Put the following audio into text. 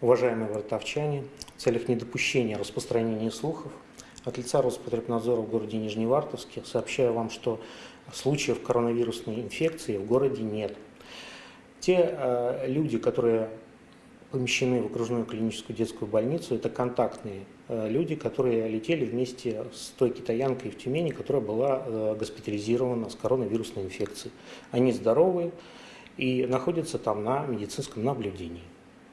Уважаемые вартовчане, в целях недопущения распространения слухов от лица Роспотребнадзора в городе Нижневартовске сообщаю вам, что случаев коронавирусной инфекции в городе нет. Те э, люди, которые помещены в окружную клиническую детскую больницу, это контактные э, люди, которые летели вместе с той китаянкой в Тюмени, которая была э, госпитализирована с коронавирусной инфекцией. Они здоровы и находятся там на медицинском наблюдении.